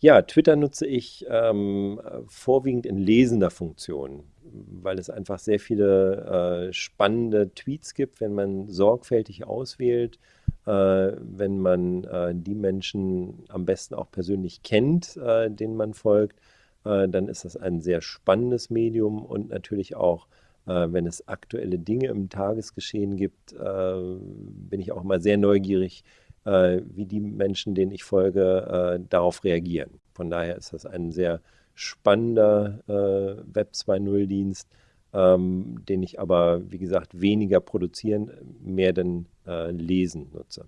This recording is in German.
Ja, Twitter nutze ich ähm, vorwiegend in lesender Funktion, weil es einfach sehr viele äh, spannende Tweets gibt, wenn man sorgfältig auswählt, äh, wenn man äh, die Menschen am besten auch persönlich kennt, äh, denen man folgt, äh, dann ist das ein sehr spannendes Medium und natürlich auch, äh, wenn es aktuelle Dinge im Tagesgeschehen gibt, bin ich auch immer sehr neugierig, äh, wie die Menschen, denen ich folge, äh, darauf reagieren. Von daher ist das ein sehr spannender äh, Web 2.0-Dienst, ähm, den ich aber, wie gesagt, weniger produzieren, mehr denn äh, lesen nutze.